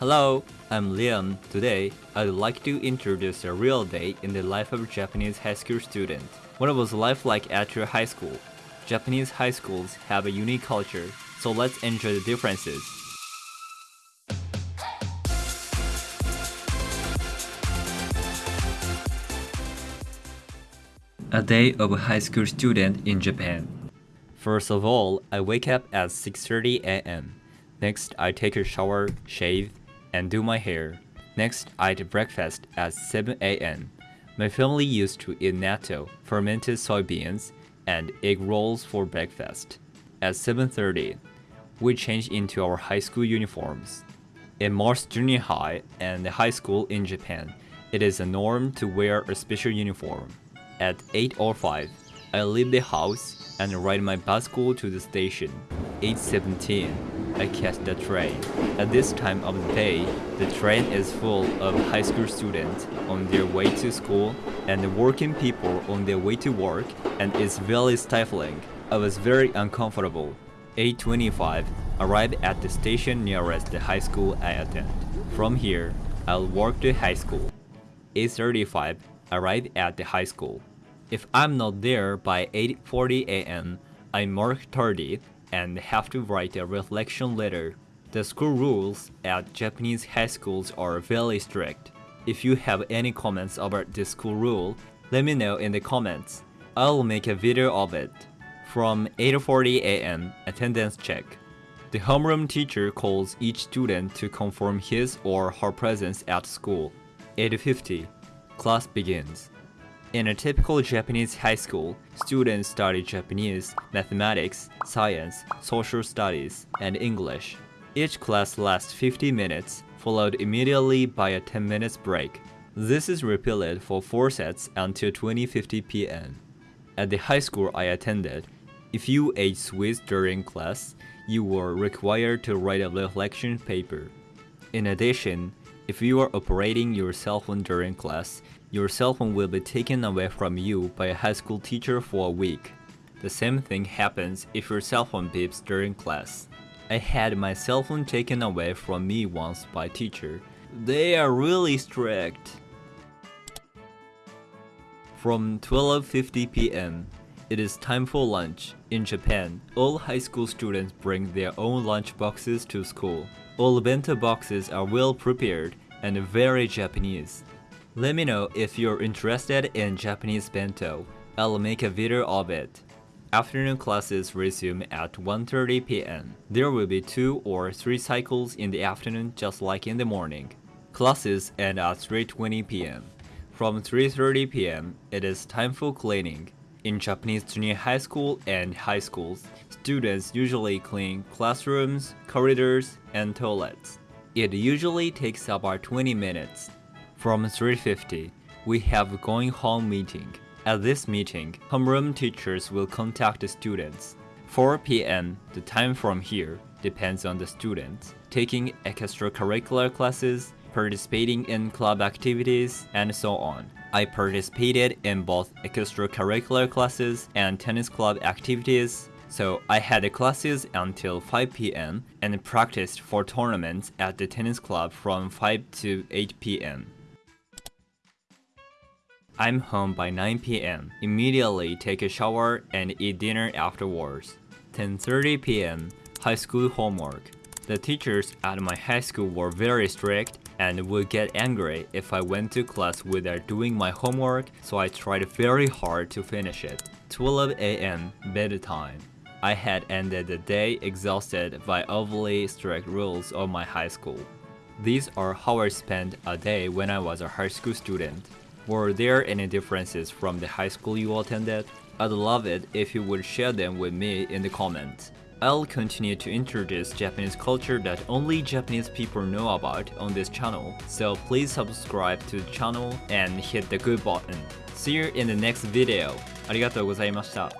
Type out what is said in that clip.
Hello, I'm Liam. Today, I'd like to introduce a real day in the life of a Japanese high school student. What was life like at your high school? Japanese high schools have a unique culture, so let's enjoy the differences. A day of a high school student in Japan. First of all, I wake up at 6:30 a.m. Next, I take a shower, shave, and do my hair. Next, I eat breakfast at 7 a.m. My family used to eat natto, fermented soybeans, and egg rolls for breakfast. At 7.30, we change into our high school uniforms. In most junior high and the high school in Japan, it is a norm to wear a special uniform. At 8.05, I leave the house and ride my bus bicycle to the station. 8.17, I catch the train. At this time of the day, the train is full of high school students on their way to school and working people on their way to work and it's very stifling. I was very uncomfortable. 8.25, arrive at the station nearest the high school I attend. From here, I'll walk to high school. 8.35, arrive at the high school. If I'm not there by 8.40 am, I mark tardy and have to write a reflection letter. The school rules at Japanese high schools are very strict. If you have any comments about this school rule, let me know in the comments. I'll make a video of it. From 8.40 am, attendance check. The homeroom teacher calls each student to confirm his or her presence at school. 8.50, class begins. In a typical Japanese high school, students study Japanese, mathematics, science, social studies, and English. Each class lasts 50 minutes, followed immediately by a 10 minutes break. This is repeated for 4 sets until 20.50 pm. At the high school I attended, if you ate sweets during class, you were required to write a reflection paper. In addition, if you are operating your cell phone during class, your cell phone will be taken away from you by a high school teacher for a week. The same thing happens if your cell phone beeps during class. I had my cell phone taken away from me once by teacher. They are really strict. From 12.50 pm, it is time for lunch. In Japan, all high school students bring their own lunch boxes to school. All bento boxes are well prepared and very Japanese. Let me know if you're interested in Japanese bento. I'll make a video of it. Afternoon classes resume at 1.30 pm. There will be 2 or 3 cycles in the afternoon just like in the morning. Classes end at 3.20 pm. From 3.30 pm, it is time for cleaning. In Japanese junior high school and high schools, students usually clean classrooms, corridors, and toilets. It usually takes about 20 minutes. From 3.50, we have going home meeting. At this meeting, homeroom teachers will contact the students. 4 p.m., the time from here, depends on the students. Taking extracurricular classes, participating in club activities, and so on. I participated in both extracurricular classes and tennis club activities, so I had classes until 5 p.m. and practiced for tournaments at the tennis club from 5 to 8 p.m. I'm home by 9 p.m. Immediately take a shower and eat dinner afterwards. 10.30 p.m. High school homework. The teachers at my high school were very strict and would get angry if I went to class without doing my homework, so I tried very hard to finish it. 12 a.m. bedtime. I had ended the day exhausted by overly strict rules of my high school. These are how I spent a day when I was a high school student. Were there any differences from the high school you attended? I'd love it if you would share them with me in the comments. I'll continue to introduce Japanese culture that only Japanese people know about on this channel, so please subscribe to the channel and hit the good button. See you in the next video. ありがとうございました。